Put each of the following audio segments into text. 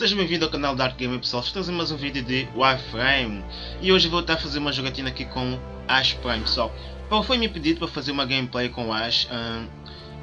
Seja bem-vindo ao canal Dark Gamer pessoal, estou trazendo mais um vídeo de Warframe e hoje vou estar a fazer uma jogatina aqui com Ash Prime pessoal. Foi-me pedido para fazer uma gameplay com Ash uh,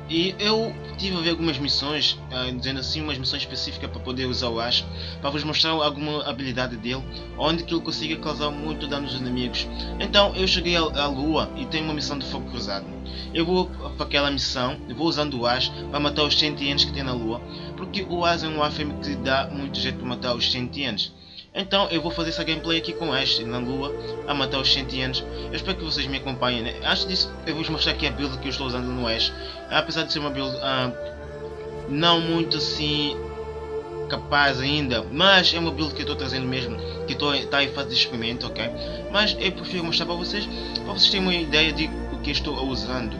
e eu tive a ver algumas missões, uh, dizendo assim, umas missões específicas para poder usar o Ash, para vos mostrar alguma habilidade dele, onde que ele consiga causar muito dano aos inimigos. Então eu cheguei à Lua e tenho uma missão de fogo cruzado. Eu vou para aquela missão, vou usando o Ash para matar os sentientes que tem na Lua, porque o Ash é um Warframe que dá muito jeito para matar os sentientes. Então eu vou fazer essa gameplay aqui com Ash na lua a matar os sentientes. Eu espero que vocês me acompanhem. Né? Antes disso eu vou mostrar aqui a build que eu estou usando no Ash. Apesar de ser uma build uh, não muito assim capaz ainda, mas é uma build que eu estou trazendo mesmo, que estou tá em fase de experimento, ok? Mas eu prefiro mostrar para vocês, para vocês terem uma ideia de o que estou usando.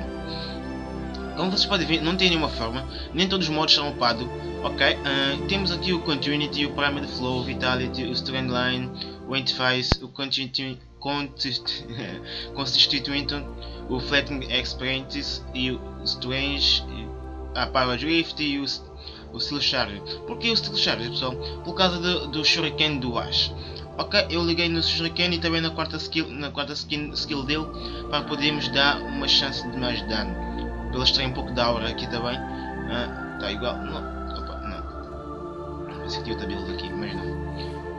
Como vocês podem ver, não tem nenhuma forma, nem todos os modos são upados. Ok, uh, temos aqui o Continuity, o Primary Flow, Vitality, o Strandline, o Interface, o Constituent, Constituent, o Flattening Experiences e o Strange, a Power Drift e o, o Steel Charge. Por o Steel Charge, pessoal? Por causa do, do Shuriken do Ash. Ok, eu liguei no Shuriken e também na quarta skill, na quarta skin, skill dele para podermos dar uma chance de mais dano. Pela extrair um pouco de aura aqui também. Uh, tá igual. Não esse aqui outra build aqui, mas não.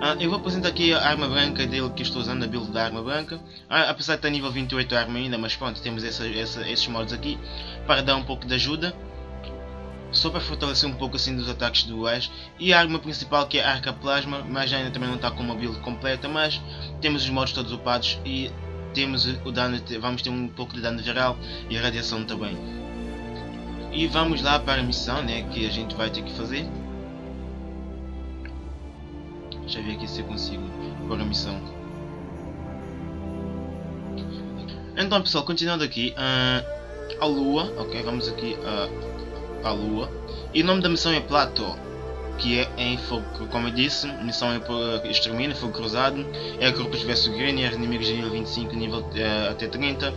Ah, eu vou apresentar aqui a arma branca dele que estou usando, a build da arma branca. Ah, apesar de estar nível 28 a arma ainda, mas pronto, temos essa, essa, esses modos aqui para dar um pouco de ajuda. Só para fortalecer um pouco assim dos ataques Ash. E a arma principal que é a Arca Plasma, mas ainda também não está com uma build completa, mas temos os modos todos upados e temos o dano, vamos ter um pouco de dano geral e a radiação também. E vamos lá para a missão né, que a gente vai ter que fazer. Deixa eu ver aqui se eu consigo pôr a missão. Então pessoal, continuando aqui, uh, a lua, ok, vamos aqui uh, à lua. E o nome da missão é Plato, que é em fogo, como eu disse, missão é por extermínio, fogo cruzado, é grupos versus Grenier, inimigos de nível 25, nível uh, até 30.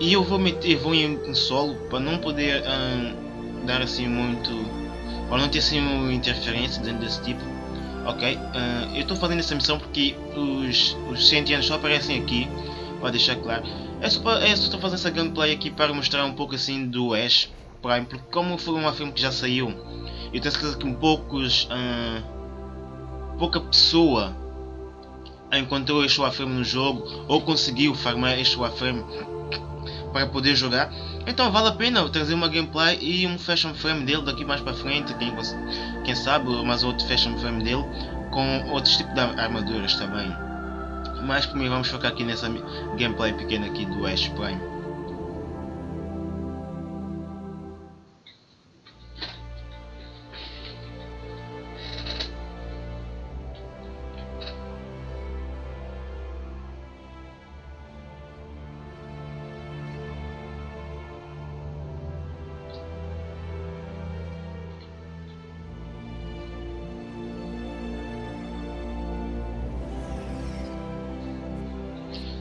E eu vou meter, vou em, solo, para não poder uh, dar assim muito, para não ter assim uma interferência dentro desse tipo Ok, uh, eu estou fazendo essa missão porque os, os sentianos só aparecem aqui, para deixar claro. É é só estou fazendo essa gameplay aqui para mostrar um pouco assim do Ash Prime, porque como foi uma filme que já saiu, eu tenho certeza que poucos, uh, pouca pessoa encontrou este Warframe no jogo ou conseguiu farmar este Warframe para poder jogar. Então vale a pena trazer uma gameplay e um fashion frame dele daqui mais para frente, quem, quem sabe, mais outro fashion frame dele com outros tipos de armaduras também. Mas primeiro vamos focar aqui nessa gameplay pequena aqui do Ash Prime.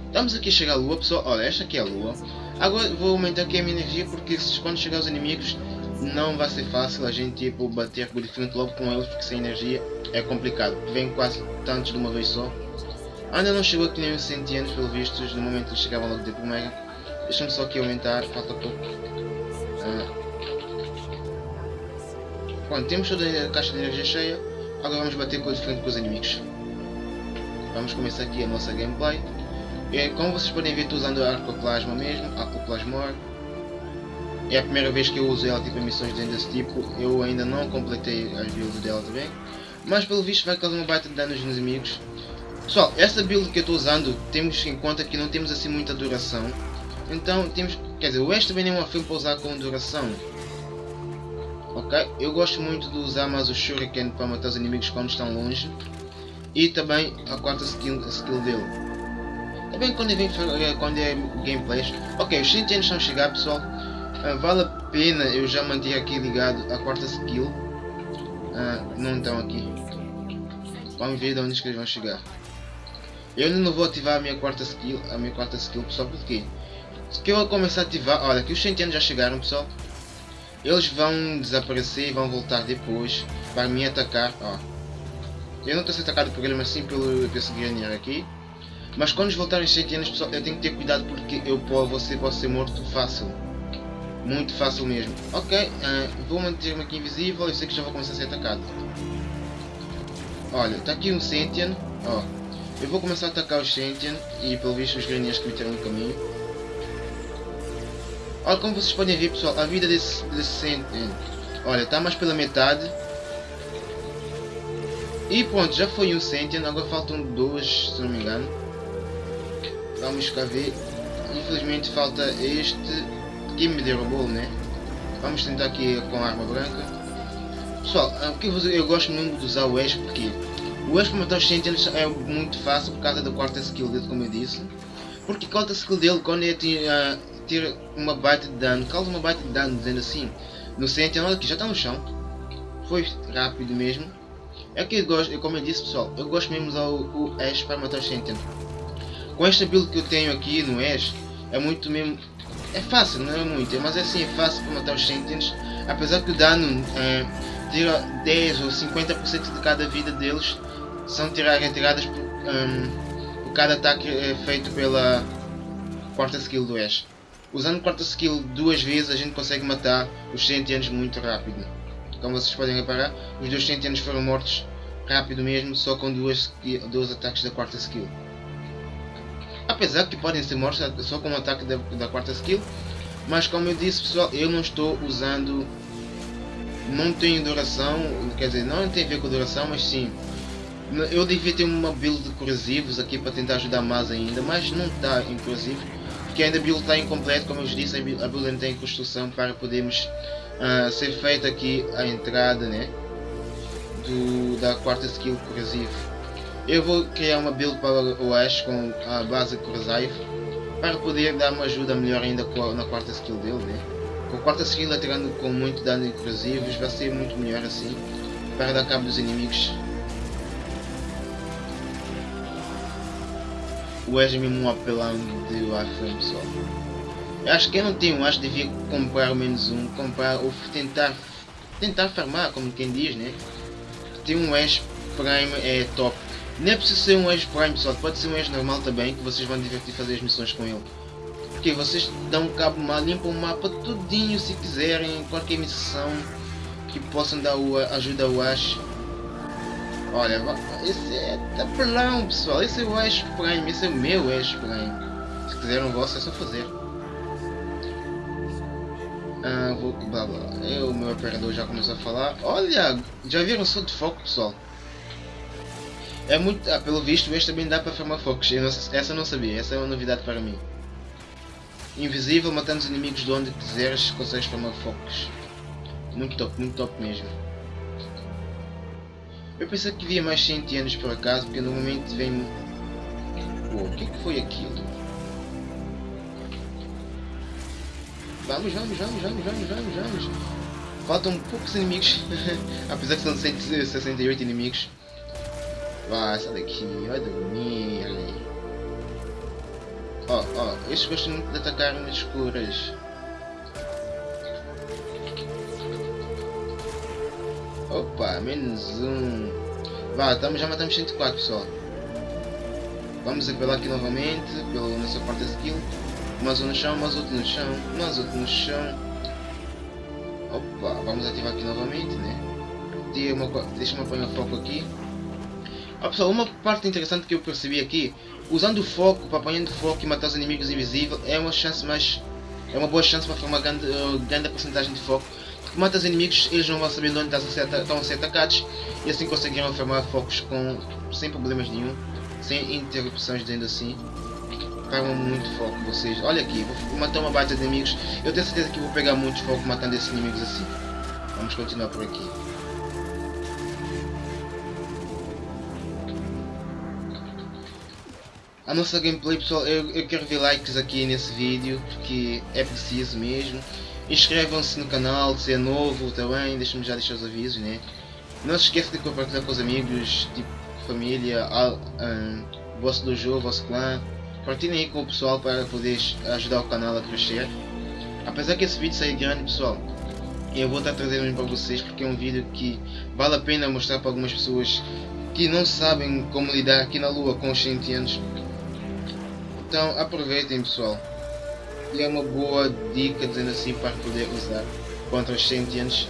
Estamos aqui a chegar à lua, pessoal. Olha, esta aqui é a lua. Agora vou aumentar aqui a minha energia porque quando chegar os inimigos não vai ser fácil a gente tipo, bater diferente logo com eles porque sem energia é complicado. Vem quase tantos de uma vez só. Ainda não chegou aqui nem os sentientes pelo visto, no momento que chegavam logo de primeira. Deixa-me só aqui aumentar, falta pouco. Ah. Temos toda a caixa de energia cheia. Agora vamos bater com diferente com os inimigos. Vamos começar aqui a nossa gameplay. É, como vocês podem ver estou usando a Arcoplasma mesmo, Arcoplasmor. É a primeira vez que eu uso ela tipo em missões desse tipo, eu ainda não completei as builds dela também. Mas pelo visto vai causar uma baita de dano nos inimigos. Pessoal, essa build que eu estou usando, temos em conta que não temos assim muita duração. Então temos, quer dizer, o West também é uma filme para usar com duração. Ok? Eu gosto muito de usar mais o Shuriken para matar os inimigos quando estão longe. E também a quarta skill, skill dele. Também quando vem eh, quando é gameplays. Ok, os 100 anos estão a chegar pessoal. Uh, vale a pena eu já manter aqui ligado a quarta skill. Uh, não estão aqui. Vamos ver de onde é que eles vão chegar. Eu ainda não vou ativar a minha quarta skill, a minha quarta skill pessoal, porque se eu começar a ativar, olha que os 100 anos já chegaram pessoal. Eles vão desaparecer e vão voltar depois para me atacar, ó. Eu não estou a ser atacado por ele, mas sim pelo, esse Granier aqui. Mas quando voltarem os sentianos, pessoal, eu tenho que ter cuidado porque eu você pode ser morto fácil. Muito fácil mesmo. Ok, uh, vou manter-me aqui invisível, eu sei que já vou começar a ser atacado. Olha, está aqui um Sentient. Ó, eu vou começar a atacar os Sentient e pelo visto os Graniers que me tiram no caminho. Olha como vocês podem ver pessoal, a vida desse, desse. Olha, está mais pela metade. E pronto, já foi um Sentient, agora faltam dois, se não me engano. Vamos cá ver. Infelizmente falta este que me derrubou, né? Vamos tentar aqui com a arma branca. Pessoal, o que eu, eu gosto muito de usar o Ash porque o Ash para matar os Sentinels é muito fácil por causa da quarta skill dele, como eu disse. Porque a quarta skill dele, quando ele tira, tira uma baita de dano, causa uma baita de dano, dizendo assim, no Sentinel, olha aqui, já está no chão. Foi rápido mesmo. É que eu gosto, como eu disse pessoal, eu gosto mesmo de usar o, o Ash para matar os Sentinels. Com esta build que eu tenho aqui no Ash, é muito mesmo... É fácil, não é muito, mas é assim, é fácil para matar os Sentinels. Apesar que o dano é, tira 10 ou 50% de cada vida deles são tirar, retiradas por, um, por cada ataque é feito pela quarta skill do Ash. Usando quarta skill duas vezes a gente consegue matar os Sentianos muito rápido. Como vocês podem reparar, os dois Sentianos foram mortos rápido mesmo, só com duas, dois ataques da quarta skill. Apesar que podem ser mortos só com o ataque da, da quarta skill. Mas como eu disse pessoal, eu não estou usando... Não tem duração, quer dizer, não tem a ver com duração, mas sim. Eu devia ter uma build de corrosivos aqui para tentar ajudar mais ainda, mas não está corrosivo. Porque ainda a build está incompleta, como eu disse, a build não tem construção para podermos uh, ser feita aqui a entrada né, do, da quarta skill corrosivo. Eu vou criar uma build para o Ash com a base Corsair para poder dar uma ajuda melhor ainda na quarta skill dele, né? Com a quarta skill atirando com muito dano inclusivos vai ser muito melhor assim para dar cabo dos inimigos. O Ash é mesmo um apelão de Warframe pessoal. Eu acho que quem não tem um Ash devia comprar menos um, comprar ou tentar tentar farmar, como quem diz, né? Ter um Ash Prime é top. Nem é preciso ser um Edge Prime pessoal, pode ser um Edge normal também, que vocês vão divertir fazer as missões com ele. Porque vocês dão um cabo mal, limpam o mapa tudinho se quiserem, qualquer missão que possam dar o, ajuda ao Ash. Olha, esse é tapelão pessoal, esse é o Ash Prime, esse é o meu Ash Prime. Se quiserem o vosso é só fazer. Ah, vou, blá blá. Eu, o meu operador já começou a falar. Olha, já viram som de foco pessoal? É muito. Ah, pelo visto, este também dá para formar focos. Eu não, essa eu não sabia, essa é uma novidade para mim. Invisível, matando os inimigos de onde quiseres, consegues formar focos. Muito top, muito top mesmo. Eu pensei que via mais sentianos por acaso, porque normalmente vem. Uou, o que, é que foi aquilo? Vamos, vamos, vamos, vamos, vamos, vamos, vamos. Faltam poucos inimigos, apesar que são 168 inimigos. Vai, sai daqui, vai dormir. Ó, ó, estes gostam muito de atacar nas escuras. Opa, menos um. Vá, estamos, já matamos 104 pessoal. Vamos apelar aqui novamente, pela nossa quarta skill. Mais um no chão, mais outro no chão, mais outro no chão. Opa, vamos ativar aqui novamente, né? Deixa-me apanhar foco aqui. Ah, pessoal, uma parte interessante que eu percebi aqui, usando o foco, para apanhando foco e matar os inimigos invisíveis, é uma chance mais... É uma boa chance para formar uma grande, uh, grande porcentagem de foco. Porque mata os inimigos, eles não vão saber onde estão a ser atacados e assim conseguirão formar focos com, sem problemas nenhum, sem interrupções dizendo assim. Pegam muito foco vocês. Olha aqui, vou matar uma baita de inimigos. Eu tenho certeza que vou pegar muito foco matando esses inimigos assim. Vamos continuar por aqui. A nossa gameplay pessoal, eu, eu quero ver likes aqui nesse vídeo, porque é preciso mesmo. Inscrevam-se no canal, se é novo também, deixem-me já deixar os avisos, né? Não se esqueça de compartilhar com os amigos, tipo família, al, um, vosso dojo, vosso clã. Partilhem aí com o pessoal para poder ajudar o canal a crescer. Apesar que esse vídeo sair grande pessoal, eu vou estar trazendo para vocês porque é um vídeo que vale a pena mostrar para algumas pessoas que não sabem como lidar aqui na lua com os sentientes. Então aproveitem pessoal. E é uma boa dica dizendo assim para poder usar contra os sentientes.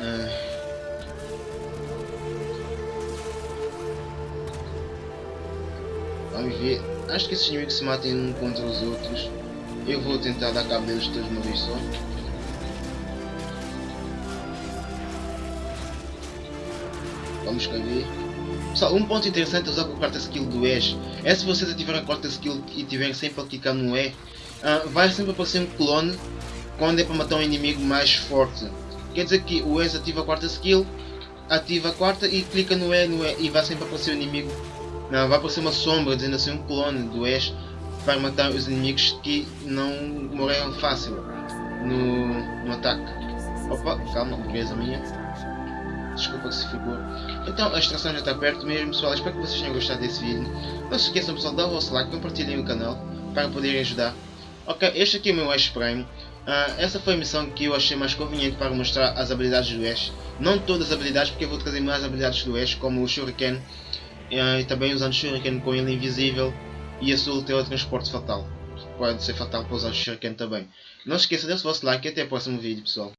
Ah. Vamos ver. Acho que esses inimigos se matem um contra os outros. Eu vou tentar dar cabo deles todos de uma vez só. Vamos cá ver. Pessoal, um ponto interessante é usar com a quarta skill do Ash é se vocês ativarem a quarta skill e tiverem sempre a clicar no E, uh, vai sempre aparecer um clone quando é para matar um inimigo mais forte. Quer dizer que o Ash ativa a quarta skill, ativa a quarta e clica no E, no e e vai sempre aparecer o inimigo. Não, vai aparecer uma sombra dizendo assim um clone do Ash para matar os inimigos que não morreram fácil no, no ataque. Opa, calma, beleza minha. Desculpa se ficou. Então a extração já está perto mesmo pessoal, espero que vocês tenham gostado desse vídeo. Não se esqueçam pessoal, dar o vosso like, compartilhem o canal para poderem ajudar. Ok, este aqui é o meu Ash Prime. Uh, essa foi a missão que eu achei mais conveniente para mostrar as habilidades do Ash. Não todas as habilidades, porque eu vou trazer mais habilidades do Ash, como o Shuriken. Uh, e também usando Shuriken com ele invisível. E a sua teletransporte fatal. Pode ser fatal para usar o Shuriken também. Não se esqueça de o vosso like e até o próximo vídeo pessoal.